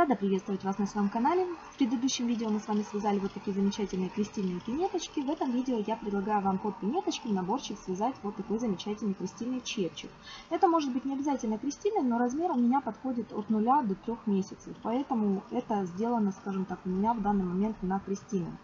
Рада приветствовать вас на своем канале. В предыдущем видео мы с вами связали вот такие замечательные крестильные пинеточки. В этом видео я предлагаю вам под пинеточки наборчик связать вот такой замечательный крестильный чепчик. Это может быть не обязательно крестильный, но размер у меня подходит от 0 до 3 месяцев. Поэтому это сделано, скажем так, у меня в данный момент на крестильном.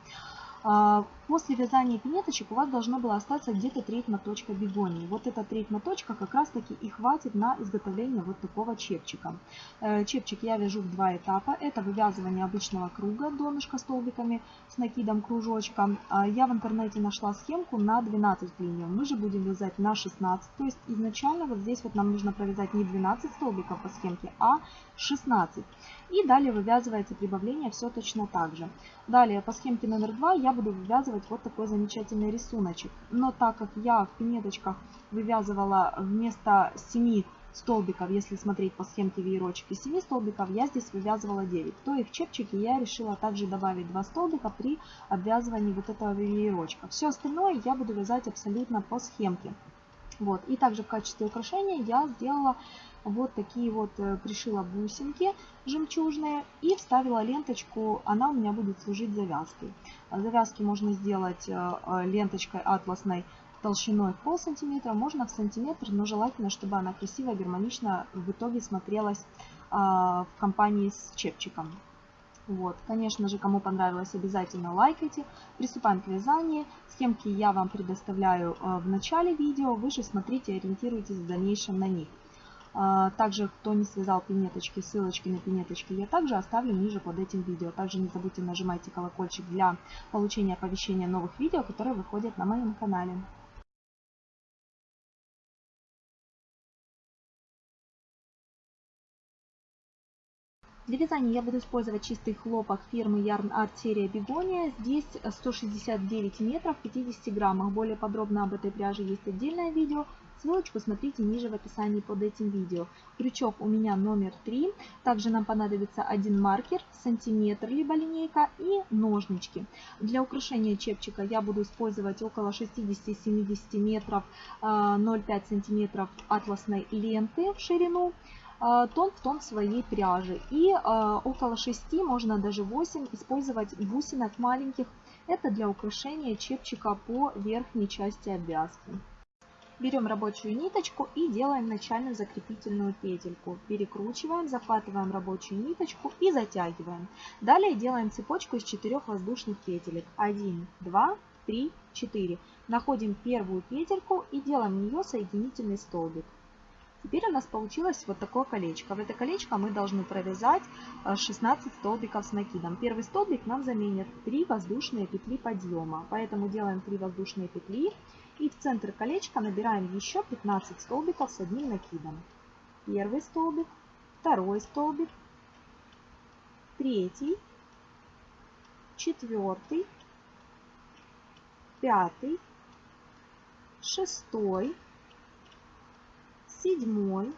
После вязания пинеточек у вас должно было остаться где-то треть моточка бегонии. Вот эта треть моточка как раз таки и хватит на изготовление вот такого чепчика. Э, чепчик я вяжу в два этапа. Это вывязывание обычного круга, донышка столбиками с накидом кружочка. А, я в интернете нашла схемку на 12 клиньев. Мы же будем вязать на 16. То есть изначально вот здесь вот нам нужно провязать не 12 столбиков по схемке, а 16. И далее вывязывается прибавление все точно так же. Далее по схемке номер 2 я буду вывязывать вот такой замечательный рисуночек. Но так как я в пинеточках вывязывала вместо 7 столбиков, если смотреть по схемке веерочек из 7 столбиков, я здесь вывязывала 9. То и в чепчике я решила также добавить 2 столбика при обвязывании вот этого веерочка. Все остальное я буду вязать абсолютно по схемке. Вот. И также в качестве украшения я сделала вот такие вот, э, пришила бусинки жемчужные и вставила ленточку, она у меня будет служить завязкой. Завязки можно сделать э, э, ленточкой атласной толщиной в пол сантиметра, можно в сантиметр, но желательно, чтобы она красиво, гармонично в итоге смотрелась в компании с чепчиком. Вот, конечно же, кому понравилось, обязательно лайкайте. Приступаем к вязанию. Схемки я вам предоставляю в начале видео. Вы же смотрите, ориентируйтесь в дальнейшем на них. А, также, кто не связал пинеточки, ссылочки на пинеточки я также оставлю ниже под этим видео. Также не забудьте нажимайте колокольчик для получения оповещения новых видео, которые выходят на моем канале. Для вязания я буду использовать чистый хлопок фирмы Yarn Art серия Бегония. Здесь 169 метров, 50 граммах. Более подробно об этой пряже есть отдельное видео. Ссылочку смотрите ниже в описании под этим видео. Крючок у меня номер 3. Также нам понадобится один маркер, сантиметр, либо линейка и ножнички. Для украшения чепчика я буду использовать около 60-70 метров 0,5 а, сантиметров атласной ленты в ширину а, тон в тон своей пряжи. И э, около 6, можно даже 8 использовать бусинок маленьких. Это для украшения чепчика по верхней части обвязки. Берем рабочую ниточку и делаем начальную закрепительную петельку. Перекручиваем, захватываем рабочую ниточку и затягиваем. Далее делаем цепочку из 4 воздушных петелек. 1, 2, 3, 4. Находим первую петельку и делаем в нее соединительный столбик. Теперь у нас получилось вот такое колечко. В это колечко мы должны провязать 16 э, столбиков с накидом. Первый столбик нам заменит 3 воздушные петли подъема. Поэтому делаем 3 воздушные петли и в центр колечка набираем еще 15 столбиков с одним накидом. Первый столбик, второй столбик, третий, четвертый, пятый, шестой, седьмой,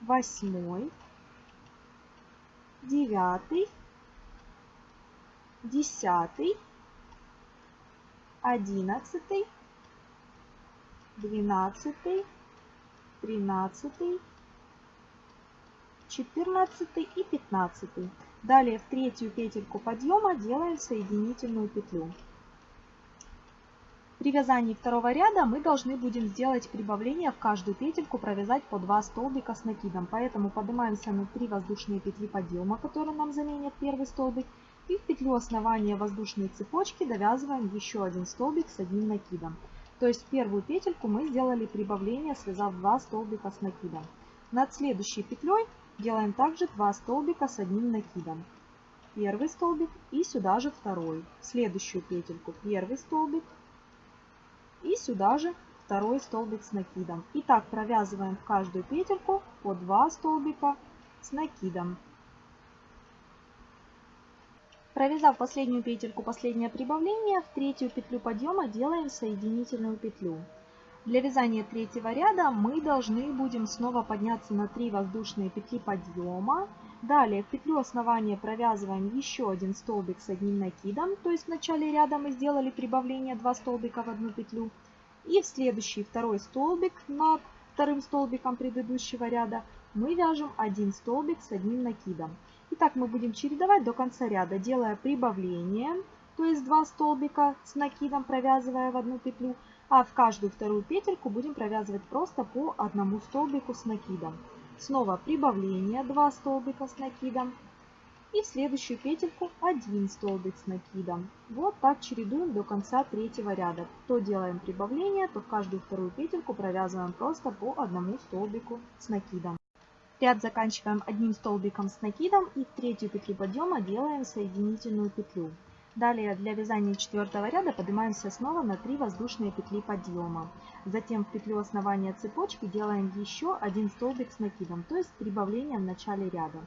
восьмой, девятый, десятый, одиннадцатый, двенадцатый, тринадцатый, четырнадцатый и пятнадцатый. Далее в третью петельку подъема делаем соединительную петлю. При вязании второго ряда мы должны будем сделать прибавление в каждую петельку, провязать по 2 столбика с накидом. Поэтому поднимаемся на 3 воздушные петли подъема, которые нам заменят первый столбик. И в петлю основания воздушной цепочки довязываем еще один столбик с одним накидом. То есть первую петельку мы сделали прибавление, связав 2 столбика с накидом. Над следующей петлей делаем также 2 столбика с одним накидом. Первый столбик и сюда же второй. следующую петельку первый столбик и сюда же второй столбик с накидом. И так провязываем в каждую петельку по 2 столбика с накидом. Провязав последнюю петельку, последнее прибавление, в третью петлю подъема делаем соединительную петлю. Для вязания третьего ряда мы должны будем снова подняться на 3 воздушные петли подъема. Далее в петлю основания провязываем еще один столбик с одним накидом, то есть в начале ряда мы сделали прибавление 2 столбика в одну петлю. И в следующий второй столбик над вторым столбиком предыдущего ряда мы вяжем один столбик с одним накидом. Итак, мы будем чередовать до конца ряда, делая прибавление, то есть 2 столбика с накидом, провязывая в одну петлю, а в каждую вторую петельку будем провязывать просто по одному столбику с накидом. Снова прибавление 2 столбика с накидом, и в следующую петельку 1 столбик с накидом. Вот так чередуем до конца третьего ряда. То делаем прибавление, то в каждую вторую петельку провязываем просто по одному столбику с накидом. Ряд заканчиваем одним столбиком с накидом и в третью петлю подъема делаем соединительную петлю. Далее для вязания четвертого ряда поднимаемся снова на 3 воздушные петли подъема. Затем в петлю основания цепочки делаем еще один столбик с накидом, то есть прибавление в начале ряда.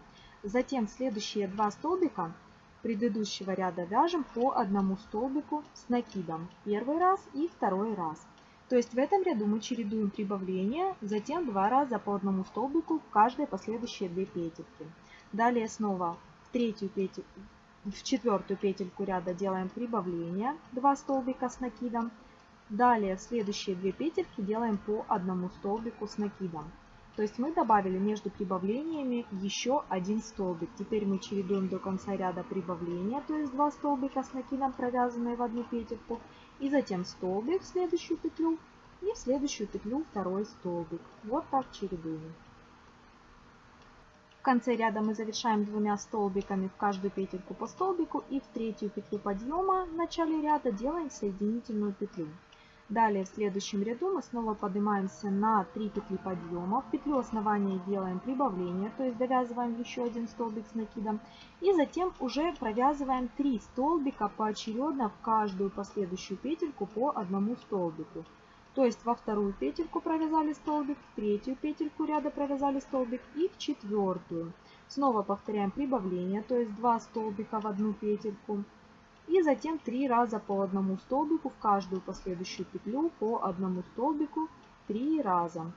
Затем следующие два столбика предыдущего ряда вяжем по одному столбику с накидом. Первый раз и второй раз. То есть в этом ряду мы чередуем прибавления, затем два раза по одному столбику в каждые последующие две петельки. Далее снова в третью петельку, в четвертую петельку ряда делаем прибавление, 2 столбика с накидом. Далее в следующие две петельки делаем по одному столбику с накидом. То есть мы добавили между прибавлениями еще один столбик. Теперь мы чередуем до конца ряда прибавления, то есть 2 столбика с накидом, провязанные в одну петельку и затем столбик в следующую петлю и в следующую петлю второй столбик. Вот так чередуем. В конце ряда мы завершаем двумя столбиками в каждую петельку по столбику и в третью петлю подъема в начале ряда делаем соединительную петлю. Далее в следующем ряду мы снова поднимаемся на 3 петли подъема. В петлю основания делаем прибавление, то есть довязываем еще один столбик с накидом. И затем уже провязываем 3 столбика поочередно в каждую последующую петельку по одному столбику. То есть во вторую петельку провязали столбик, в третью петельку ряда провязали столбик и в четвертую. Снова повторяем прибавление, то есть 2 столбика в одну петельку. И затем три раза по одному столбику в каждую последующую петлю по одному столбику три раза.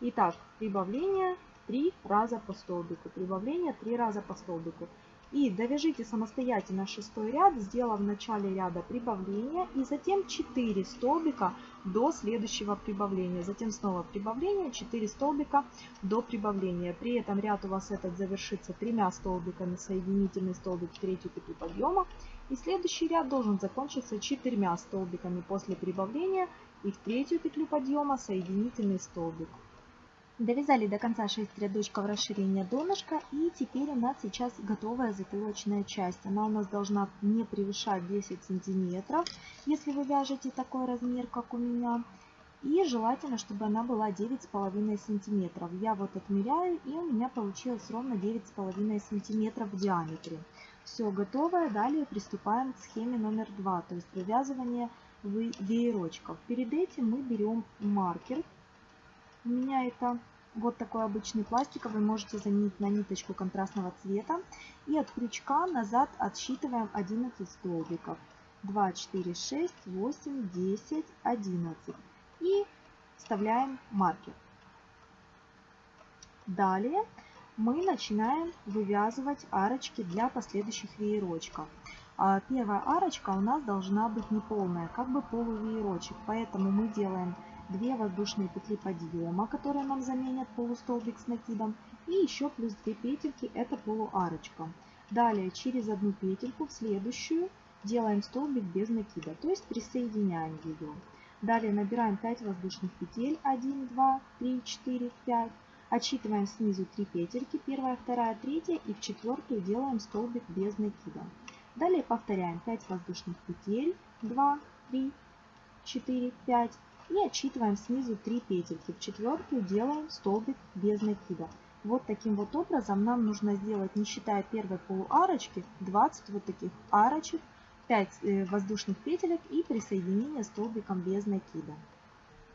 Итак, прибавление 3 раза по столбику, прибавление 3 раза по столбику. И довяжите самостоятельно шестой ряд, сделав в начале ряда прибавление и затем 4 столбика до следующего прибавления. Затем снова прибавление, 4 столбика до прибавления. При этом ряд у вас этот завершится тремя столбиками, соединительный столбик в третью петлю подъема. И следующий ряд должен закончиться четырьмя столбиками после прибавления и в третью петлю подъема соединительный столбик. Довязали до конца 6 рядочков расширения донышка и теперь у нас сейчас готовая затылочная часть. Она у нас должна не превышать 10 сантиметров, если вы вяжете такой размер, как у меня. И желательно, чтобы она была 9,5 сантиметров. Я вот отмеряю и у меня получилось ровно 9,5 сантиметров в диаметре. Все готово. Далее приступаем к схеме номер 2, то есть вывязывание веерочков. Перед этим мы берем маркер у меня это вот такой обычный пластиковый, можете заменить на ниточку контрастного цвета. И от крючка назад отсчитываем 11 столбиков. 2, 4, 6, 8, 10, 11. И вставляем маркер. Далее мы начинаем вывязывать арочки для последующих веерочков. А первая арочка у нас должна быть неполная, как бы полувеерочек. Поэтому мы делаем 2 воздушные петли подъема, которые нам заменят полустолбик с накидом, и еще плюс 2 петельки, это полуарочка. Далее через одну петельку в следующую делаем столбик без накида, то есть присоединяем ее. Далее набираем 5 воздушных петель, 1, 2, 3, 4, 5. Отсчитываем снизу 3 петельки, первая, вторая, третья и в четвертую делаем столбик без накида. Далее повторяем 5 воздушных петель, 2, 3, 4, 5 и отсчитываем снизу 3 петельки. В четвертую делаем столбик без накида. Вот таким вот образом нам нужно сделать, не считая первой полуарочки, 20 вот таких арочек, 5 э, воздушных петелек и присоединение столбиком без накида.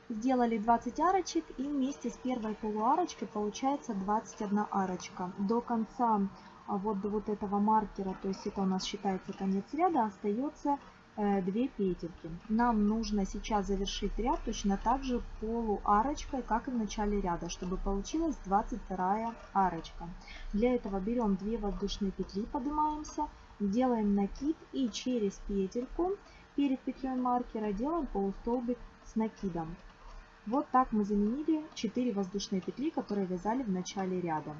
Сделали 20 арочек и вместе с первой полуарочкой получается 21 арочка. До конца а вот до вот этого маркера, то есть это у нас считается конец ряда, остается 2 э, петельки. Нам нужно сейчас завершить ряд точно так же полуарочкой, как и в начале ряда, чтобы получилась 22 арочка. Для этого берем 2 воздушные петли, поднимаемся, делаем накид и через петельку перед петлей маркера делаем полустолбик с накидом. Вот так мы заменили 4 воздушные петли, которые вязали в начале ряда.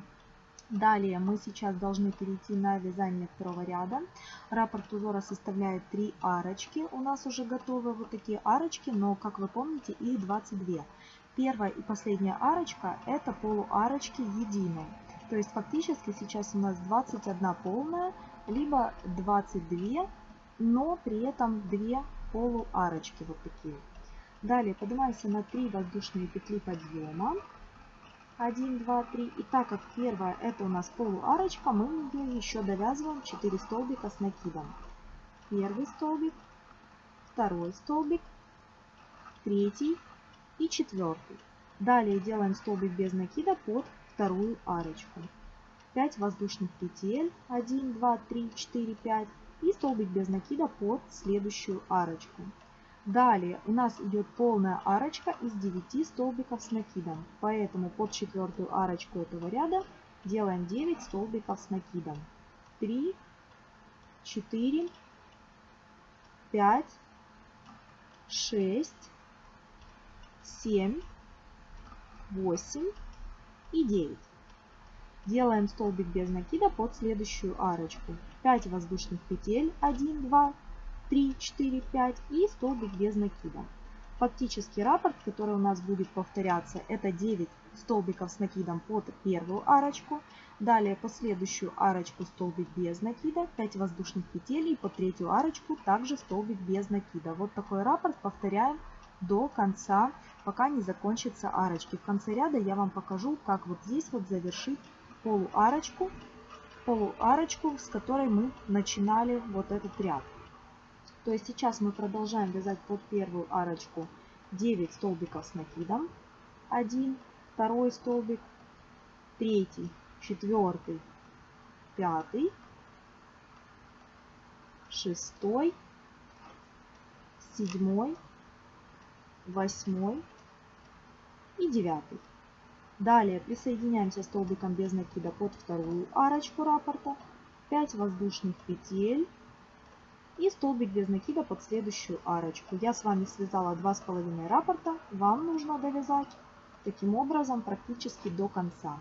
Далее мы сейчас должны перейти на вязание второго ряда. Раппорт узора составляет 3 арочки. У нас уже готовы вот такие арочки, но, как вы помните, их 22. Первая и последняя арочка это полуарочки единые. То есть фактически сейчас у нас 21 полная, либо 22, но при этом 2 полуарочки вот такие. Далее поднимаемся на 3 воздушные петли подъема. 1, 2, 3. И так как первая это у нас полуарочка, мы в нее еще довязываем 4 столбика с накидом. Первый столбик, второй столбик, третий и четвертый. Далее делаем столбик без накида под вторую арочку. 5 воздушных петель, 1, 2, 3, 4, 5 и столбик без накида под следующую арочку. Далее у нас идет полная арочка из 9 столбиков с накидом. Поэтому под четвертую арочку этого ряда делаем 9 столбиков с накидом. 3, 4, 5, 6, 7, 8 и 9. Делаем столбик без накида под следующую арочку. 5 воздушных петель, 1, 2, 3, 4, 5 и столбик без накида. Фактический раппорт, который у нас будет повторяться, это 9 столбиков с накидом под первую арочку, далее по следующую арочку столбик без накида, 5 воздушных петель и по третью арочку также столбик без накида. Вот такой раппорт повторяем до конца, пока не закончатся арочки. В конце ряда я вам покажу, как вот здесь вот завершить полуарочку, полуарочку, с которой мы начинали вот этот ряд. То есть сейчас мы продолжаем вязать под первую арочку 9 столбиков с накидом. 1, второй столбик, третий, четвертый, пятый, шестой, седьмой, восьмой и девятый. Далее присоединяемся столбиком без накида под вторую арочку раппорта, 5 воздушных петель, и столбик без накида под следующую арочку. Я с вами связала два с половиной раппорта, вам нужно довязать таким образом практически до конца.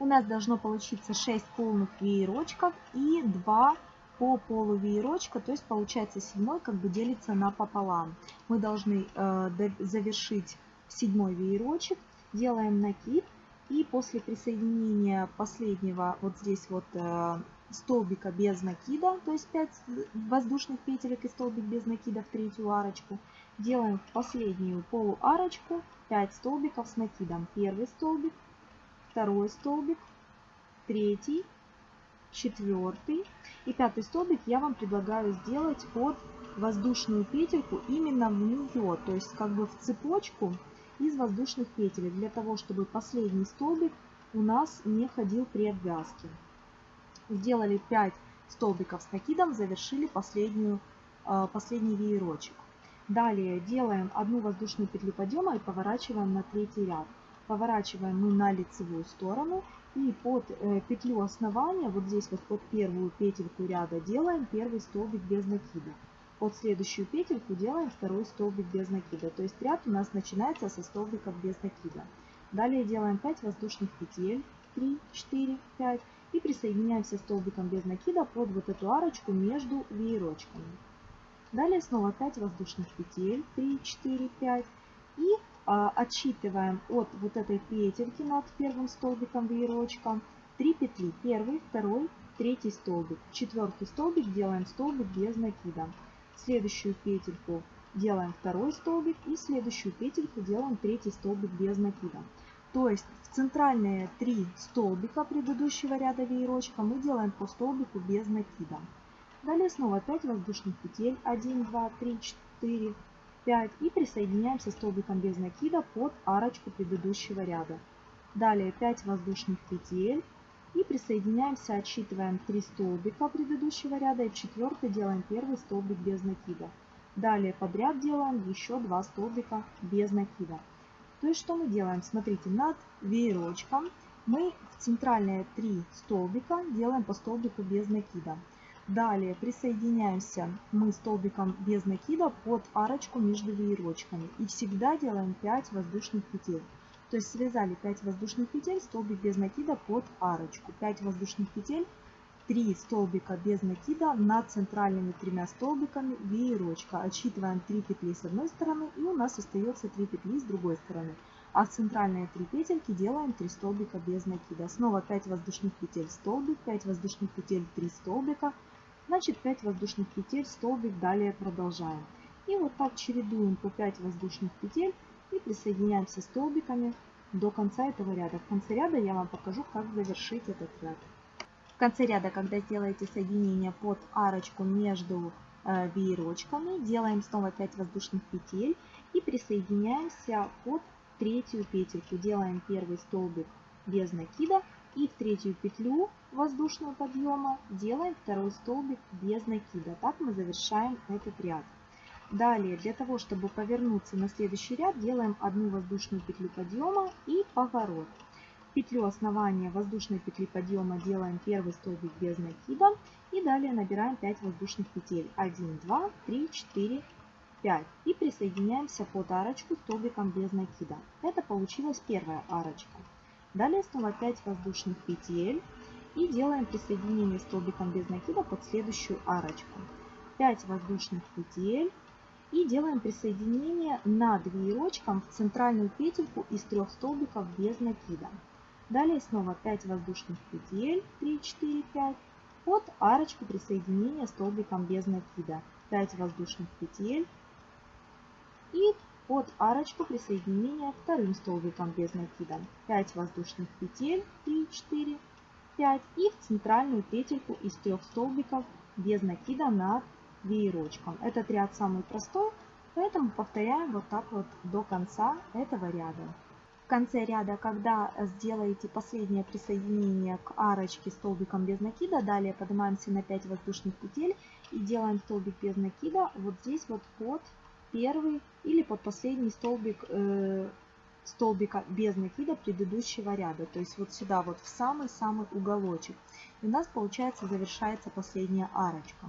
У нас должно получиться 6 полных веерочков и 2 по полу веерочка, то есть получается седьмой как бы делится на пополам. Мы должны э, завершить седьмой веерочек, делаем накид и после присоединения последнего вот здесь вот э, столбика без накида, то есть 5 воздушных петелек и столбик без накида в третью арочку. Делаем в последнюю полуарочку 5 столбиков с накидом. Первый столбик, второй столбик, третий, четвертый и пятый столбик я вам предлагаю сделать под воздушную петельку именно в нее, то есть как бы в цепочку из воздушных петель, для того, чтобы последний столбик у нас не ходил при обвязке сделали 5 столбиков с накидом, завершили последнюю, а, последний веерочек. Далее делаем одну воздушную петлю подъема и поворачиваем на третий ряд. Поворачиваем мы на лицевую сторону и под э, петлю основания, вот здесь вот под первую петельку ряда делаем первый столбик без накида. Под следующую петельку делаем второй столбик без накида. То есть ряд у нас начинается со столбиков без накида. Далее делаем 5 воздушных петель, 3, 4, 5 и присоединяемся столбиком без накида под вот эту арочку между веерочками. Далее снова 5 воздушных петель, 3, 4, 5 и а, отсчитываем от вот этой петельки над первым столбиком веерочка 3 петли. Первый, второй, третий столбик. Четвертый столбик делаем столбик без накида. Следующую петельку делаем второй столбик и следующую петельку делаем третий столбик без накида. То есть в центральные три столбика предыдущего ряда веерочка мы делаем по столбику без накида. Далее снова 5 воздушных петель. 1, 2, 3, 4, 5. И присоединяемся столбиком без накида под арочку предыдущего ряда. Далее 5 воздушных петель. И присоединяемся, отсчитываем 3 столбика предыдущего ряда. И в четвертый делаем первый столбик без накида. Далее подряд делаем еще 2 столбика без накида. То есть что мы делаем? Смотрите, над веерочком мы в центральные три столбика делаем по столбику без накида. Далее присоединяемся мы столбиком без накида под арочку между веерочками. И всегда делаем 5 воздушных петель. То есть связали 5 воздушных петель, столбик без накида под арочку. 5 воздушных петель, 3 столбика без накида над центральными тремя столбиками веерочка. Отсчитываем 3 петли с одной стороны и у нас остается 3 петли с другой стороны. А в центральные 3 петельки делаем 3 столбика без накида. Снова 5 воздушных петель столбик, 5 воздушных петель 3 столбика. Значит 5 воздушных петель столбик, далее продолжаем. И вот так чередуем по 5 воздушных петель и присоединяемся столбиками до конца этого ряда. В конце ряда я вам покажу, как завершить этот ряд. Конце ряда, когда сделаете соединение под арочку между э, веерочками, делаем снова 5 воздушных петель и присоединяемся под третью петельку. Делаем первый столбик без накида и в третью петлю воздушного подъема делаем второй столбик без накида. Так мы завершаем этот ряд. Далее, для того, чтобы повернуться на следующий ряд, делаем одну воздушную петлю подъема и поворот. Петлю основания воздушной петли подъема делаем первый столбик без накида. И далее набираем 5 воздушных петель. 1, 2, 3, 4, 5. И присоединяемся под арочку столбиком без накида. Это получилась первая арочка. Далее снова 5 воздушных петель. И делаем присоединение столбиком без накида под следующую арочку. 5 воздушных петель и делаем присоединение над веерочком в центральную петельку из трех столбиков без накида. Далее снова 5 воздушных петель, 3, 4, 5, под арочку присоединения столбиком без накида. 5 воздушных петель и под арочку присоединения вторым столбиком без накида. 5 воздушных петель, 3, 4, 5 и в центральную петельку из трех столбиков без накида над веерочком. Этот ряд самый простой, поэтому повторяем вот так вот до конца этого ряда. Конце ряда, когда сделаете последнее присоединение к арочке столбиком без накида, далее поднимаемся на 5 воздушных петель и делаем столбик без накида вот здесь вот под первый или под последний столбик э, столбика без накида предыдущего ряда. То есть вот сюда вот в самый-самый уголочек. И у нас получается завершается последняя арочка.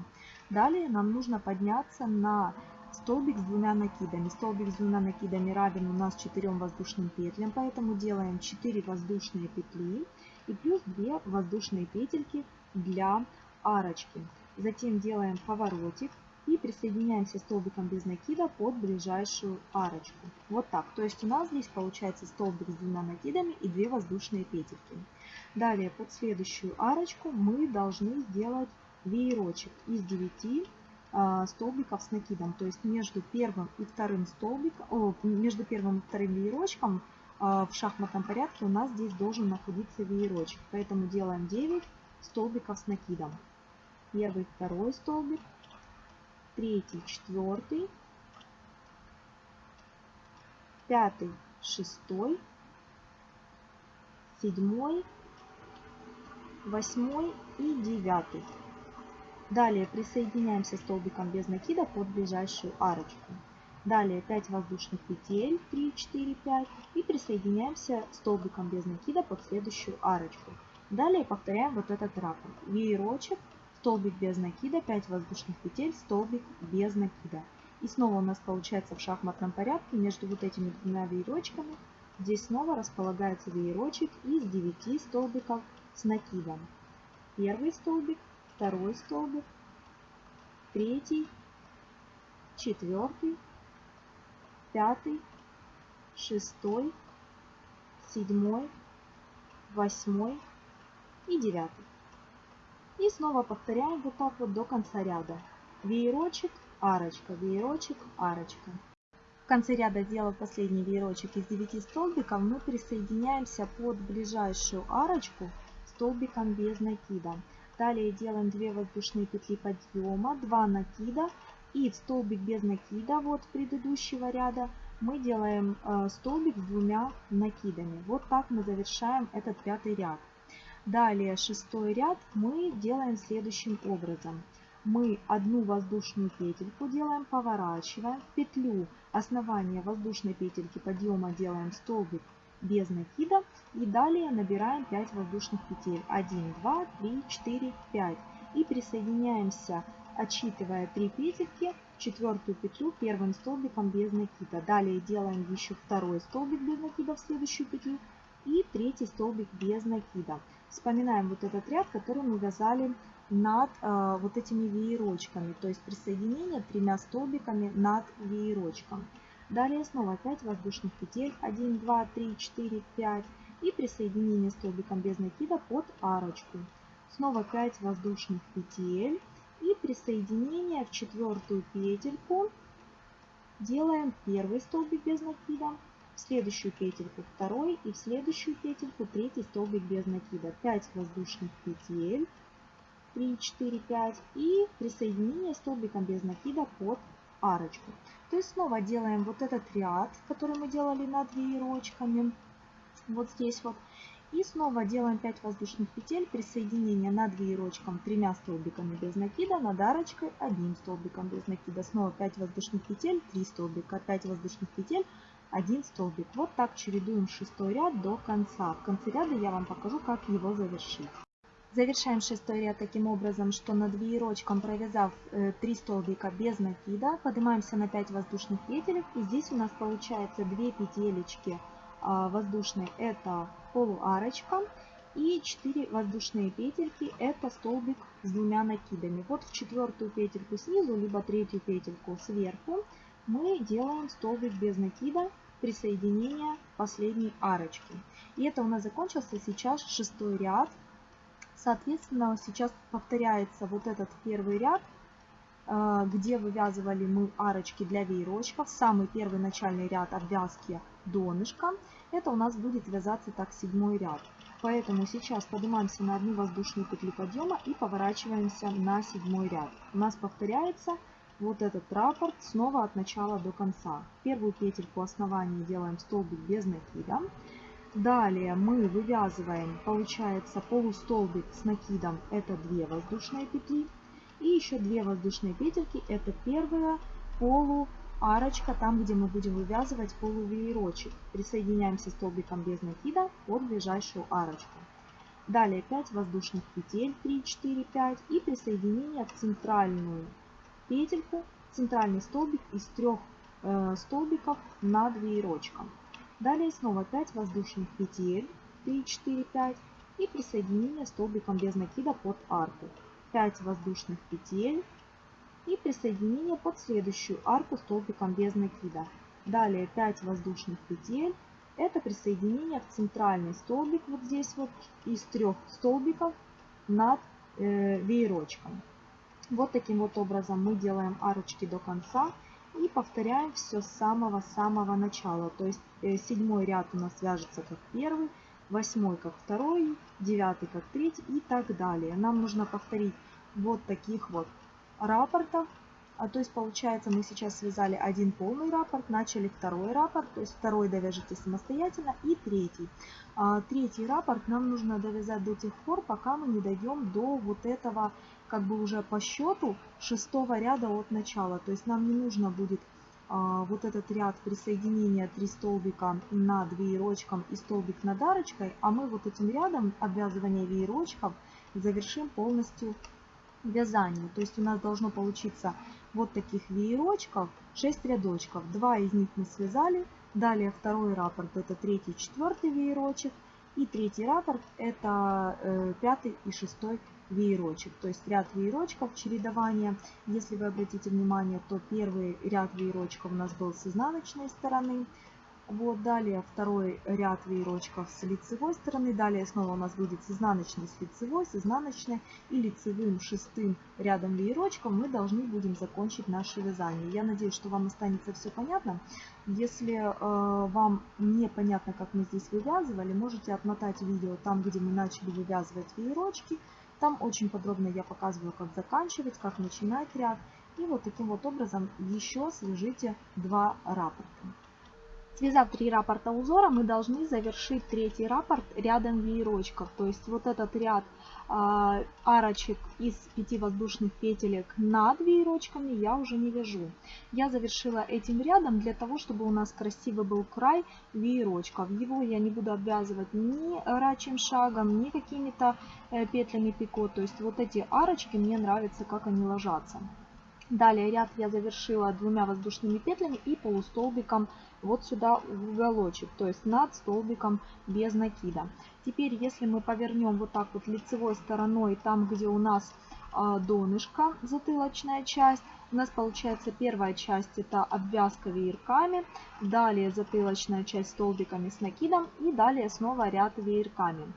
Далее нам нужно подняться на столбик с двумя накидами. Столбик с двумя накидами равен у нас 4 воздушным петлям, поэтому делаем 4 воздушные петли и плюс 2 воздушные петельки для арочки. Затем делаем поворотик и присоединяемся столбиком без накида под ближайшую арочку. Вот так. То есть у нас здесь получается столбик с двумя накидами и 2 воздушные петельки. Далее под следующую арочку мы должны сделать веерочек из 9 а, столбиков с накидом. То есть между первым и вторым столбиком, между первым и вторым веерочком а, в шахматном порядке у нас здесь должен находиться веерочек. Поэтому делаем 9 столбиков с накидом. Первый, второй столбик, третий, четвертый, пятый, шестой, седьмой, восьмой и девятый. Далее присоединяемся столбиком без накида под ближайшую арочку. Далее 5 воздушных петель, 3, 4, 5 и присоединяемся столбиком без накида под следующую арочку. Далее повторяем вот этот раппорт. Веерочек, столбик без накида, 5 воздушных петель, столбик без накида. И снова у нас получается в шахматном порядке между вот этими двумя веерочками. Здесь снова располагается веерочек из 9 столбиков с накидом. Первый столбик, второй столбик, третий, четвертый, пятый, шестой, седьмой, восьмой и девятый. И снова повторяем вот так вот до конца ряда. Веерочек, арочка, веерочек, арочка. В конце ряда, сделав последний веерочек из 9 столбиков, мы присоединяемся под ближайшую арочку столбиком без накида. Далее делаем 2 воздушные петли подъема, 2 накида и столбик без накида вот предыдущего ряда мы делаем э, столбик с двумя накидами. Вот так мы завершаем этот пятый ряд. Далее шестой ряд мы делаем следующим образом. Мы одну воздушную петельку делаем, поворачиваем петлю основания воздушной петельки подъема делаем столбик без накида. И далее набираем 5 воздушных петель. 1, 2, 3, 4, 5. и присоединяемся, отсчитывая 3 петельки, четвертую петлю первым столбиком без накида. Далее делаем еще второй столбик без накида в следующую петлю и третий столбик без накида. Вспоминаем вот этот ряд, который мы вязали над э, вот этими веерочками, то есть присоединение тремя столбиками над веерочком. Далее снова 5 воздушных петель, 1, 2, 3, 4, 5 и присоединение столбиком без накида под арочку. Снова 5 воздушных петель. И присоединение в четвертую петельку. Делаем первый столбик без накида, в следующую петельку второй. И в следующую петельку третий столбик без накида. 5 воздушных петель, 3, 4, 5 и присоединение столбиком без накида под арочку. То есть снова делаем вот этот ряд, который мы делали над веерочками, вот здесь вот. И снова делаем 5 воздушных петель, присоединение над веерочком тремя столбиками без накида, над арочкой одним столбиком без накида. Снова 5 воздушных петель, 3 столбика, 5 воздушных петель, 1 столбик. Вот так чередуем шестой ряд до конца. В конце ряда я вам покажу, как его завершить. Завершаем шестой ряд таким образом, что над веерочком провязав 3 э, столбика без накида, поднимаемся на 5 воздушных петель. И здесь у нас получается 2 петелечки а, воздушные, это полуарочка. И 4 воздушные петельки, это столбик с двумя накидами. Вот в четвертую петельку снизу, либо третью петельку сверху мы делаем столбик без накида присоединения последней арочки. И это у нас закончился сейчас шестой ряд. Соответственно, сейчас повторяется вот этот первый ряд, э, где вывязывали мы арочки для веерочков. Самый первый начальный ряд обвязки донышка. Это у нас будет вязаться так седьмой ряд. Поэтому сейчас поднимаемся на одну воздушную петлю подъема и поворачиваемся на седьмой ряд. У нас повторяется вот этот раппорт снова от начала до конца. Первую петельку основания делаем столбик без накида. Далее мы вывязываем, получается, полустолбик с накидом, это 2 воздушные петли. И еще 2 воздушные петельки, это первая полуарочка, там, где мы будем вывязывать полувеерочек. Присоединяемся столбиком без накида под ближайшую арочку. Далее 5 воздушных петель, 3, 4, 5 и присоединение в центральную петельку, центральный столбик из трех э, столбиков над веерочком. Далее снова 5 воздушных петель, 3, 4, 5 и присоединение столбиком без накида под арку. 5 воздушных петель и присоединение под следующую арку столбиком без накида. Далее 5 воздушных петель. Это присоединение в центральный столбик вот здесь вот из трех столбиков над э, веерочком. Вот таким вот образом мы делаем арочки до конца и повторяем все с самого-самого начала. То есть э, седьмой ряд у нас вяжется как первый, восьмой как второй, девятый как третий и так далее. Нам нужно повторить вот таких вот рапортов а, то есть получается мы сейчас связали один полный раппорт, начали второй раппорт, то есть второй довяжите самостоятельно и третий. А, третий раппорт нам нужно довязать до тех пор, пока мы не дойдем до вот этого как бы уже по счету шестого ряда от начала. То есть нам не нужно будет а, вот этот ряд присоединения 3 столбика над веерочком и столбик над арочкой, а мы вот этим рядом обвязывания веерочков завершим полностью вязание. То есть у нас должно получиться вот таких веерочков, 6 рядочков. Два из них мы связали. Далее второй раппорт это третий, четвертый веерочек. И третий раппорт это э, пятый и шестой веерочек. То есть ряд веерочков чередования. Если вы обратите внимание, то первый ряд веерочков у нас был с изнаночной стороны. Вот, далее второй ряд веерочков с лицевой стороны. Далее снова у нас будет с изнаночной, с лицевой, с изнаночной и лицевым шестым рядом веерочков мы должны будем закончить наше вязание. Я надеюсь, что вам останется все понятно. Если э, вам не понятно, как мы здесь вывязывали, можете отмотать видео там, где мы начали вывязывать веерочки. Там очень подробно я показываю, как заканчивать, как начинать ряд. И вот таким вот образом еще свяжите два раппорта. Связав три раппорта узора, мы должны завершить третий раппорт рядом веерочков. То есть вот этот ряд э, арочек из пяти воздушных петелек над веерочками я уже не вяжу. Я завершила этим рядом для того, чтобы у нас красивый был край веерочков. Его я не буду обвязывать ни рачьим шагом, ни какими-то э, петлями пико. То есть вот эти арочки мне нравятся, как они ложатся. Далее ряд я завершила двумя воздушными петлями и полустолбиком вот сюда в уголочек, то есть над столбиком без накида. Теперь, если мы повернем вот так вот лицевой стороной, там, где у нас э, донышко, затылочная часть, у нас получается первая часть это обвязка веерками, далее затылочная часть столбиками с накидом и далее снова ряд веерками.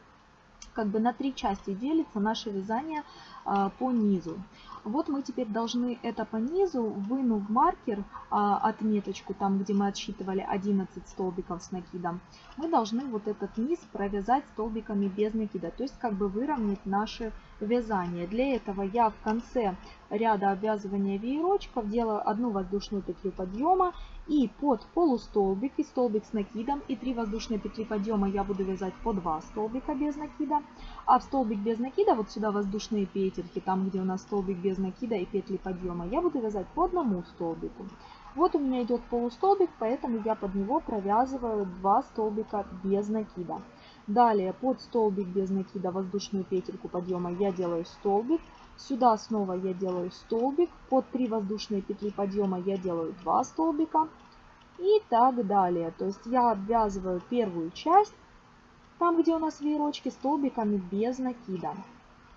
Как бы на три части делится наше вязание э, по низу. Вот мы теперь должны это по низу, вынув маркер, а, отметочку, там где мы отсчитывали 11 столбиков с накидом, мы должны вот этот низ провязать столбиками без накида, то есть как бы выровнять наше вязание. Для этого я в конце ряда обвязывания веерочков делаю одну воздушную петлю подъема и под полустолбик и столбик с накидом и 3 воздушные петли подъема я буду вязать по 2 столбика без накида. А в столбик без накида, вот сюда воздушные петельки, там где у нас столбик без накида и петли подъема, я буду вязать по одному столбику. Вот у меня идет полустолбик, поэтому я под него провязываю 2 столбика без накида. Далее под столбик без накида воздушную петельку подъема я делаю столбик. Сюда снова я делаю столбик. Под 3 воздушные петли подъема я делаю 2 столбика. И так далее. То есть я обвязываю первую часть, там где у нас веерочки, столбиками без накида.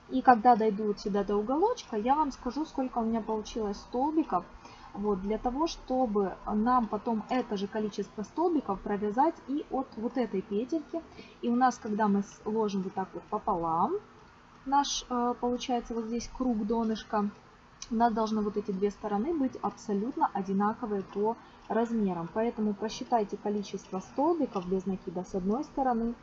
И когда дойду вот сюда до уголочка, я вам скажу, сколько у меня получилось столбиков. Вот, для того, чтобы нам потом это же количество столбиков провязать и от вот этой петельки. И у нас, когда мы ложим вот так вот пополам, наш э, получается вот здесь круг донышка, у нас должны вот эти две стороны быть абсолютно одинаковые по размерам. Поэтому просчитайте количество столбиков без накида с одной стороны.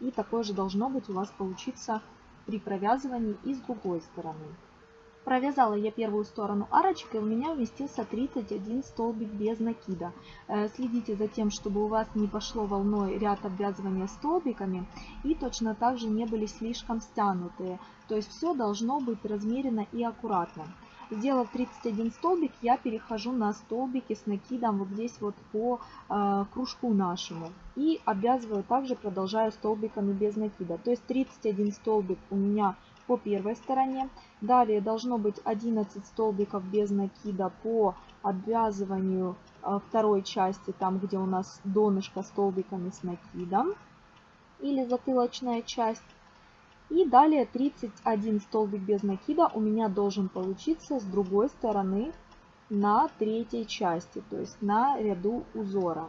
И такое же должно быть у вас получиться при провязывании и с другой стороны. Провязала я первую сторону арочкой, у меня уместился 31 столбик без накида. Э, следите за тем, чтобы у вас не пошло волной ряд обвязывания столбиками и точно так же не были слишком стянутые. То есть все должно быть размеренно и аккуратно. Сделав 31 столбик, я перехожу на столбики с накидом вот здесь вот по э, кружку нашему. И обвязываю также, продолжаю столбиками без накида. То есть 31 столбик у меня по первой стороне. Далее должно быть 11 столбиков без накида по обвязыванию э, второй части, там где у нас донышко столбиками с накидом или затылочная часть. И далее 31 столбик без накида у меня должен получиться с другой стороны на третьей части, то есть на ряду узора.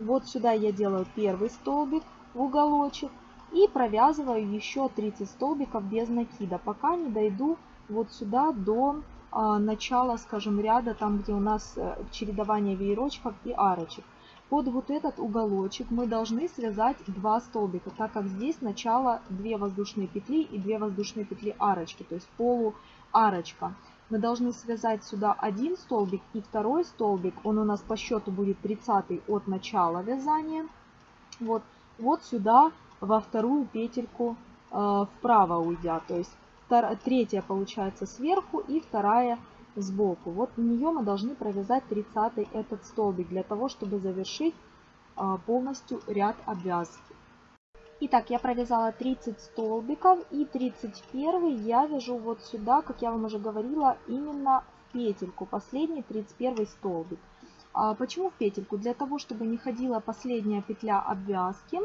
Вот сюда я делаю первый столбик в уголочек, и провязываю еще 30 столбиков без накида, пока не дойду вот сюда до а, начала, скажем, ряда, там где у нас э, чередование веерочков и арочек. Под вот этот уголочек мы должны связать 2 столбика, так как здесь начало 2 воздушные петли и 2 воздушные петли арочки, то есть полу арочка. Мы должны связать сюда один столбик и второй столбик, он у нас по счету будет 30 от начала вязания. Вот, вот сюда во вторую петельку э, вправо уйдя. То есть третья получается сверху и вторая сбоку. Вот в нее мы должны провязать 30 этот столбик для того, чтобы завершить э, полностью ряд обвязки. Итак, я провязала 30 столбиков и 31 я вяжу вот сюда, как я вам уже говорила, именно в петельку, последний 31 столбик. А почему в петельку? Для того, чтобы не ходила последняя петля обвязки,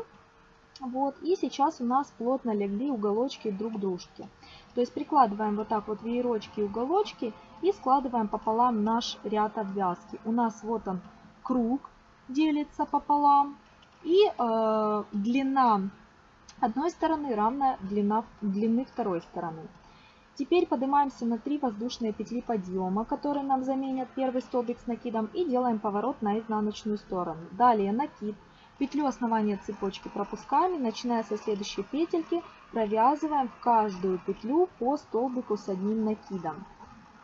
вот, и сейчас у нас плотно легли уголочки друг к. То есть прикладываем вот так вот веерочки и уголочки и складываем пополам наш ряд обвязки. У нас вот он круг делится пополам. И э, длина одной стороны равна длина, длины второй стороны. Теперь поднимаемся на 3 воздушные петли подъема, которые нам заменят первый столбик с накидом и делаем поворот на изнаночную сторону. Далее накид Петлю основания цепочки пропускаем начиная со следующей петельки провязываем в каждую петлю по столбику с одним накидом.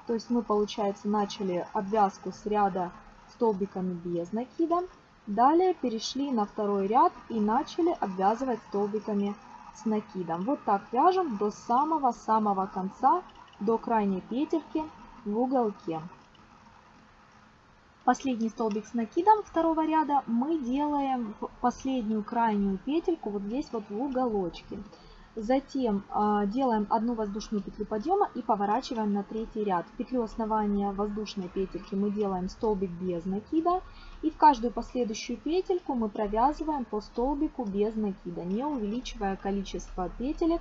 То есть мы, получается, начали обвязку с ряда столбиками без накида. Далее перешли на второй ряд и начали обвязывать столбиками с накидом. Вот так вяжем до самого-самого конца, до крайней петельки в уголке. Последний столбик с накидом второго ряда мы делаем в последнюю крайнюю петельку вот здесь вот в уголочке. Затем э, делаем одну воздушную петлю подъема и поворачиваем на третий ряд. В петлю основания воздушной петельки мы делаем столбик без накида. И в каждую последующую петельку мы провязываем по столбику без накида, не увеличивая количество петелек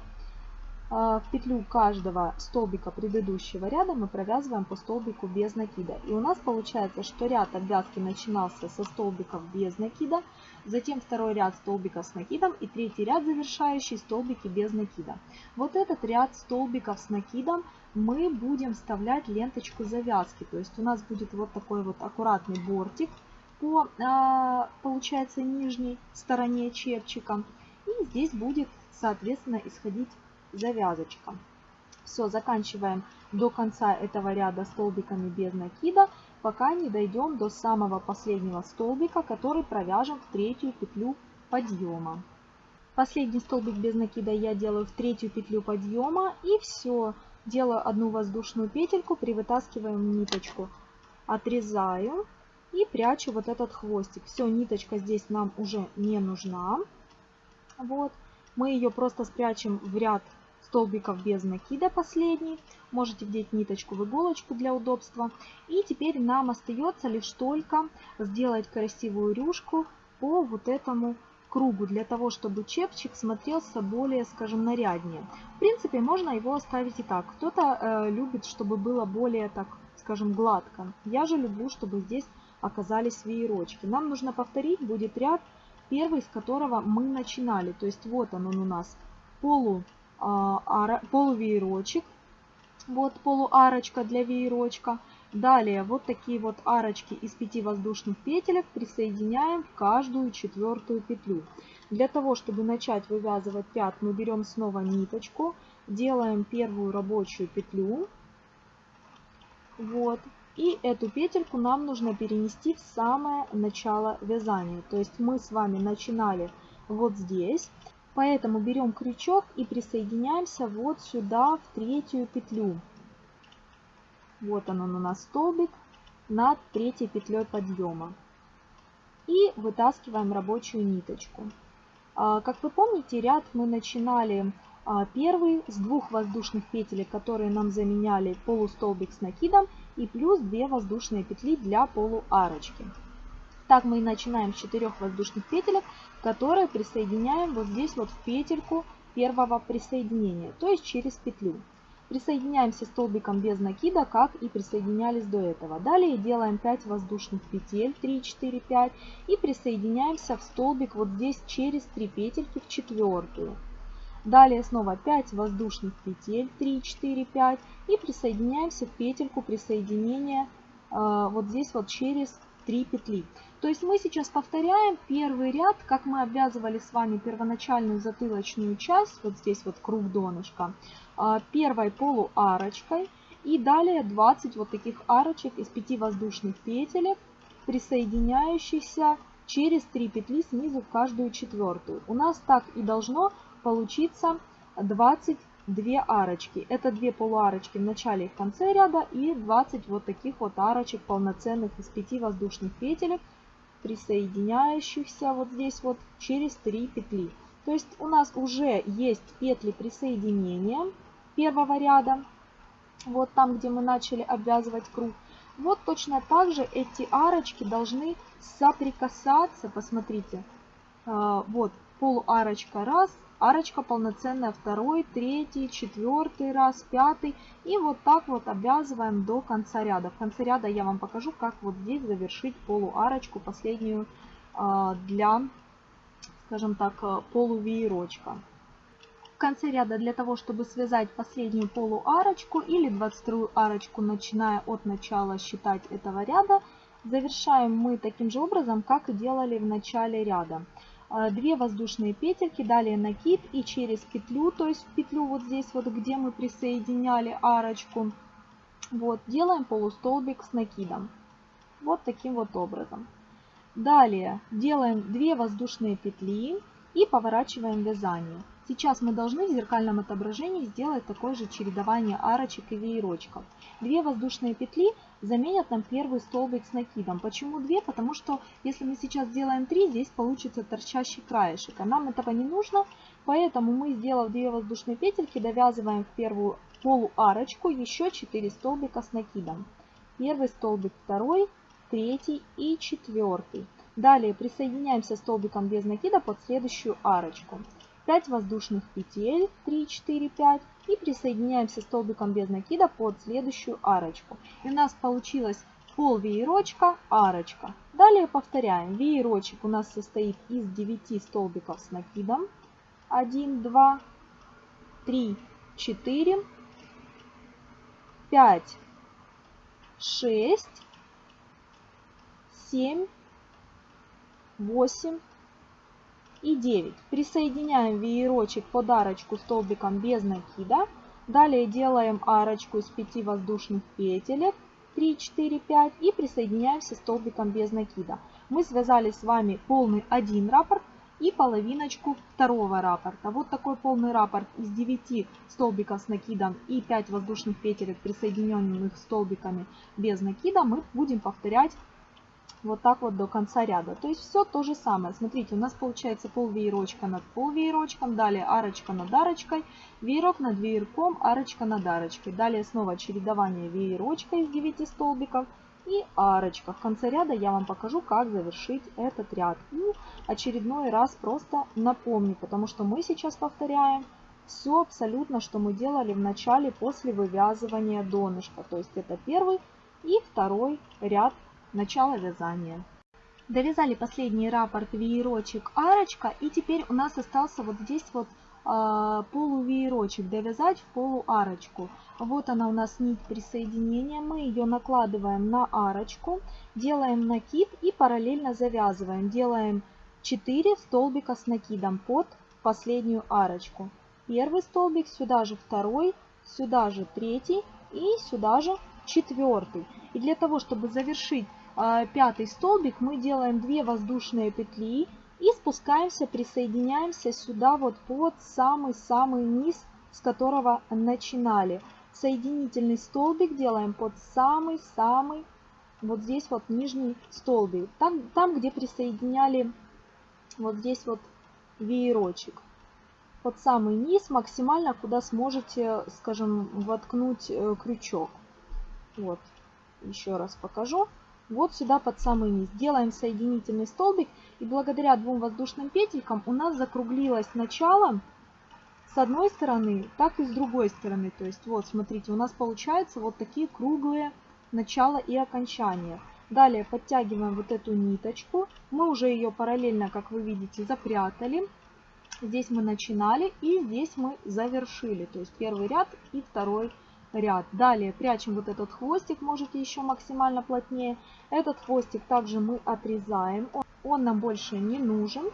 а, в петлю каждого столбика предыдущего ряда мы провязываем по столбику без накида. И у нас получается, что ряд обвязки начинался со столбиков без накида, затем второй ряд столбиков с накидом и третий ряд завершающий столбики без накида. Вот этот ряд столбиков с накидом мы будем вставлять ленточку завязки. То есть у нас будет вот такой вот аккуратный бортик по, а, получается, нижней стороне чепчика. И здесь будет, соответственно, исходить завязочка. Все, заканчиваем до конца этого ряда столбиками без накида, пока не дойдем до самого последнего столбика, который провяжем в третью петлю подъема. Последний столбик без накида я делаю в третью петлю подъема и все. Делаю одну воздушную петельку, привытаскиваем ниточку, отрезаю и прячу вот этот хвостик. Все, ниточка здесь нам уже не нужна. Вот. Мы ее просто спрячем в ряд столбиков без накида последний. Можете вдеть ниточку в иголочку для удобства. И теперь нам остается лишь только сделать красивую рюшку по вот этому кругу, для того, чтобы чепчик смотрелся более, скажем, наряднее. В принципе, можно его оставить и так. Кто-то э, любит, чтобы было более, так скажем, гладко. Я же люблю, чтобы здесь оказались веерочки. Нам нужно повторить, будет ряд, первый из которого мы начинали. То есть вот он, он у нас полу а, полувеерочек. Вот полуарочка для веерочка. Далее вот такие вот арочки из 5 воздушных петелек присоединяем в каждую четвертую петлю. Для того, чтобы начать вывязывать ряд, мы берем снова ниточку, делаем первую рабочую петлю. Вот. И эту петельку нам нужно перенести в самое начало вязания. То есть мы с вами начинали вот здесь. Поэтому берем крючок и присоединяемся вот сюда, в третью петлю. Вот он, он у нас столбик над третьей петлей подъема. И вытаскиваем рабочую ниточку. А, как вы помните, ряд мы начинали а, первый с двух воздушных петель, которые нам заменяли полустолбик с накидом и плюс 2 воздушные петли для полуарочки. Так мы и начинаем с 4 воздушных петелек, которые присоединяем вот здесь вот в петельку первого присоединения, то есть через петлю. Присоединяемся столбиком без накида, как и присоединялись до этого. Далее делаем 5 воздушных петель, 3, 4, 5, и присоединяемся в столбик вот здесь через 3 петельки в четвертую. Далее снова 5 воздушных петель, 3, 4, 5, и присоединяемся в петельку присоединения э, вот здесь вот через 3 петли. То есть мы сейчас повторяем первый ряд, как мы обвязывали с вами первоначальную затылочную часть, вот здесь вот круг донышка, а, первой полуарочкой. И далее 20 вот таких арочек из 5 воздушных петелек, присоединяющихся через 3 петли снизу в каждую четвертую. У нас так и должно получиться 20 две арочки. Это две полуарочки в начале и в конце ряда и 20 вот таких вот арочек полноценных из 5 воздушных петелек, присоединяющихся вот здесь вот через 3 петли. То есть у нас уже есть петли присоединения первого ряда, вот там, где мы начали обвязывать круг. Вот точно так же эти арочки должны соприкасаться, посмотрите, а, вот полуарочка раз, арочка полноценная второй, третий, четвертый раз, пятый. И вот так вот обвязываем до конца ряда. В конце ряда я вам покажу, как вот здесь завершить полуарочку последнюю а, для, скажем так, полувеерочка. В конце ряда для того, чтобы связать последнюю полуарочку или 22 арочку, начиная от начала считать этого ряда, завершаем мы таким же образом, как и делали в начале ряда. 2 а, воздушные петельки, далее накид и через петлю, то есть петлю вот здесь вот, где мы присоединяли арочку, вот, делаем полустолбик с накидом. Вот таким вот образом. Далее делаем 2 воздушные петли и поворачиваем вязание. Сейчас мы должны в зеркальном отображении сделать такое же чередование арочек и веерочков. Две воздушные петли заменят нам первый столбик с накидом. Почему две? Потому что если мы сейчас сделаем 3, здесь получится торчащий краешек. А нам этого не нужно, поэтому мы, сделав 2 воздушные петельки, довязываем в первую полуарочку еще 4 столбика с накидом. Первый столбик, второй, третий и четвертый. Далее присоединяемся столбиком без накида под следующую арочку. 5 воздушных петель, 3, 4, 5 и присоединяемся столбиком без накида под следующую арочку. И у нас получилось пол веерочка, арочка. Далее повторяем. Веерочек у нас состоит из 9 столбиков с накидом. 1, 2, 3, 4, 5, 6, 7, 8, и 9. Присоединяем веерочек под арочку столбиком без накида. Далее делаем арочку из 5 воздушных петелек. 3, 4, 5 и присоединяемся столбиком без накида. Мы связали с вами полный один раппорт и половиночку второго раппорта. Вот такой полный раппорт из 9 столбиков с накидом и 5 воздушных петелек, присоединенных столбиками без накида, мы будем повторять вот так вот до конца ряда. То есть все то же самое. Смотрите, у нас получается пол веерочка над пол веерочком, далее арочка над арочкой, веерок над веерком, арочка над арочкой. Далее снова чередование веерочка из 9 столбиков и арочка. В конце ряда я вам покажу, как завершить этот ряд. И очередной раз просто напомню, потому что мы сейчас повторяем все абсолютно, что мы делали в начале после вывязывания донышка. То есть это первый и второй ряд начало вязания. Довязали последний раппорт веерочек арочка и теперь у нас остался вот здесь вот э, полувеерочек довязать в полуарочку. Вот она у нас нить присоединения, мы ее накладываем на арочку, делаем накид и параллельно завязываем. Делаем 4 столбика с накидом под последнюю арочку. Первый столбик, сюда же второй, сюда же третий и сюда же четвертый. И для того, чтобы завершить а, пятый столбик мы делаем 2 воздушные петли и спускаемся, присоединяемся сюда вот под самый-самый низ, с которого начинали. Соединительный столбик делаем под самый-самый, вот здесь вот нижний столбик, там, там где присоединяли вот здесь вот веерочек. Под самый низ максимально, куда сможете, скажем, воткнуть э, крючок. Вот, еще раз покажу вот сюда под самый низ. Делаем соединительный столбик и благодаря двум воздушным петелькам у нас закруглилось начало с одной стороны, так и с другой стороны. То есть вот смотрите, у нас получаются вот такие круглые начало и окончания. Далее подтягиваем вот эту ниточку. Мы уже ее параллельно, как вы видите, запрятали. Здесь мы начинали и здесь мы завершили. То есть первый ряд и второй ряд ряд. Далее прячем вот этот хвостик, можете еще максимально плотнее. Этот хвостик также мы отрезаем, он, нам больше не нужен.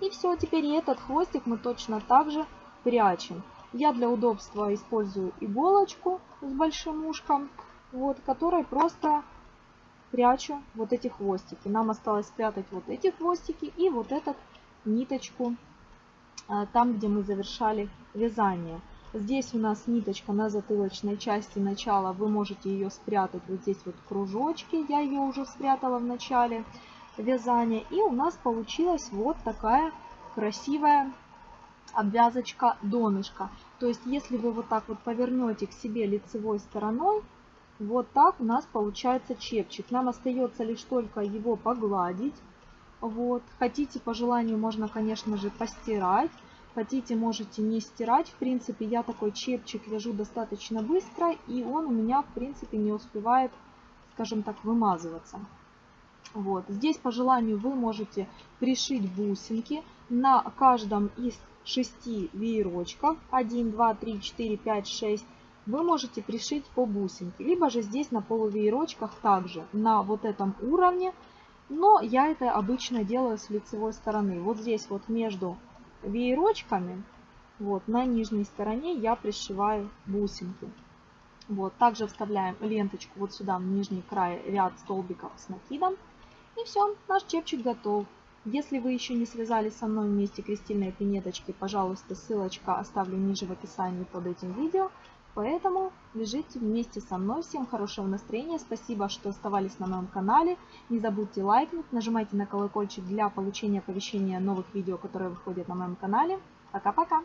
И все, теперь этот хвостик мы точно так же прячем. Я для удобства использую иголочку с большим ушком, вот, которой просто прячу вот эти хвостики. Нам осталось спрятать вот эти хвостики и вот этот ниточку а, там, где мы завершали вязание. Здесь у нас ниточка на затылочной части начала. Вы можете ее спрятать вот здесь вот кружочки. Я ее уже спрятала в начале вязания. И у нас получилась вот такая красивая обвязочка донышка. То есть, если вы вот так вот повернете к себе лицевой стороной, вот так у нас получается чепчик. Нам остается лишь только его погладить. Вот. Хотите, по желанию, можно, конечно же, постирать. Хотите, можете не стирать. В принципе, я такой чепчик вяжу достаточно быстро, и он у меня, в принципе, не успевает, скажем так, вымазываться. Вот. Здесь, по желанию, вы можете пришить бусинки на каждом из шести веерочков. 1, 2, 3, 4, 5, 6. Вы можете пришить по бусинке. Либо же здесь на полувеерочках также на вот этом уровне. Но я это обычно делаю с лицевой стороны. Вот здесь вот между веерочками вот, на нижней стороне я пришиваю бусинки. Вот, также вставляем ленточку вот сюда в нижний край ряд столбиков с накидом. И все, наш чепчик готов. Если вы еще не связали со мной вместе крестильные пинеточки, пожалуйста, ссылочка оставлю ниже в описании под этим видео. Поэтому лежите вместе со мной. Всем хорошего настроения. Спасибо, что оставались на моем канале. Не забудьте лайкнуть, нажимайте на колокольчик для получения оповещения новых видео, которые выходят на моем канале. Пока-пока!